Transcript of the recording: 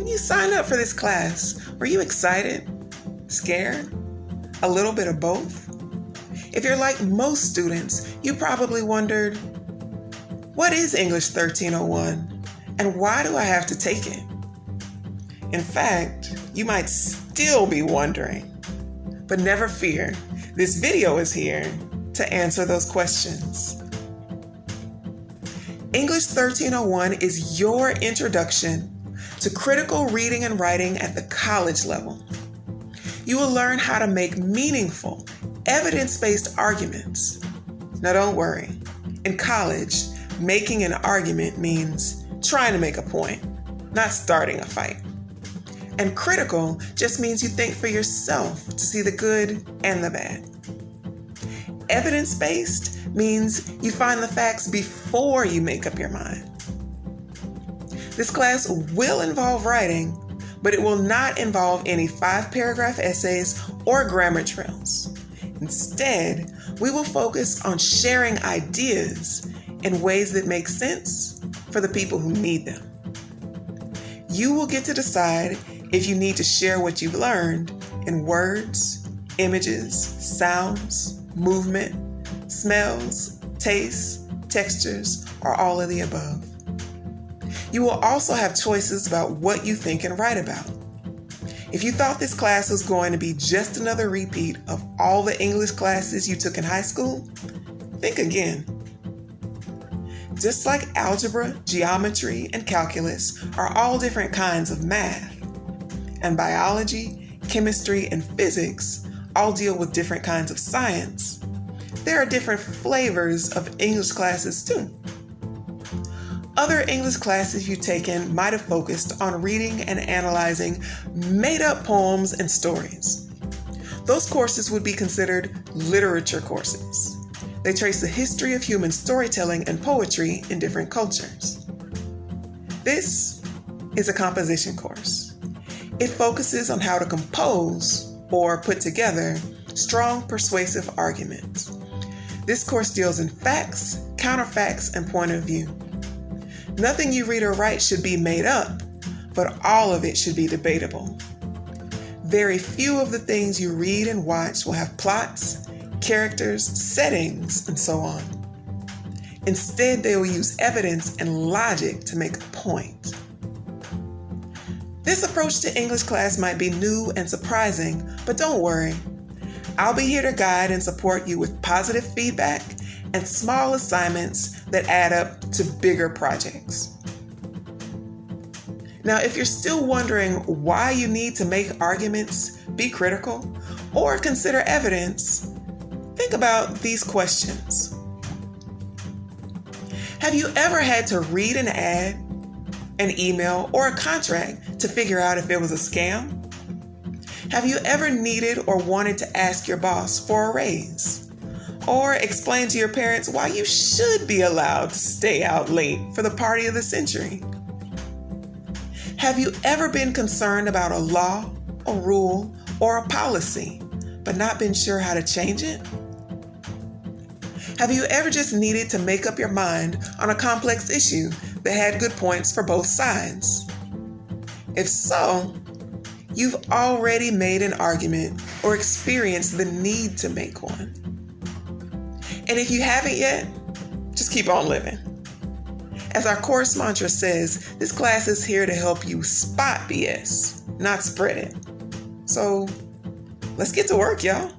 When you signed up for this class, were you excited? Scared? A little bit of both? If you're like most students, you probably wondered, what is English 1301 and why do I have to take it? In fact, you might still be wondering. But never fear, this video is here to answer those questions. English 1301 is your introduction to critical reading and writing at the college level. You will learn how to make meaningful, evidence based arguments. Now, don't worry. In college, making an argument means trying to make a point, not starting a fight. And critical just means you think for yourself to see the good and the bad. Evidence based means you find the facts before you make up your mind. This class will involve writing, but it will not involve any five paragraph essays or grammar trails. Instead, we will focus on sharing ideas in ways that make sense for the people who need them. You will get to decide if you need to share what you've learned in words, images, sounds, movement, smells, tastes, textures, or all of the above. You will also have choices about what you think and write about. If you thought this class was going to be just another repeat of all the English classes you took in high school, think again. Just like algebra, geometry, and calculus are all different kinds of math, and biology, chemistry, and physics all deal with different kinds of science, there are different flavors of English classes too. Other English classes you've taken might have focused on reading and analyzing made up poems and stories. Those courses would be considered literature courses. They trace the history of human storytelling and poetry in different cultures. This is a composition course. It focuses on how to compose or put together strong, persuasive arguments. This course deals in facts, counterfacts, and point of view. Nothing you read or write should be made up, but all of it should be debatable. Very few of the things you read and watch will have plots, characters, settings, and so on. Instead, they will use evidence and logic to make a point. This approach to English class might be new and surprising, but don't worry. I'll be here to guide and support you with positive feedback and small assignments that add up to bigger projects. Now, if you're still wondering why you need to make arguments, be critical, or consider evidence, think about these questions. Have you ever had to read an ad, an email, or a contract to figure out if it was a scam? Have you ever needed or wanted to ask your boss for a raise? Or explain to your parents why you should be allowed to stay out late for the party of the century? Have you ever been concerned about a law, a rule, or a policy, but not been sure how to change it? Have you ever just needed to make up your mind on a complex issue that had good points for both sides? If so, you've already made an argument or experienced the need to make one. And if you haven't yet, just keep on living. As our course mantra says, this class is here to help you spot BS, not spread it. So let's get to work, y'all.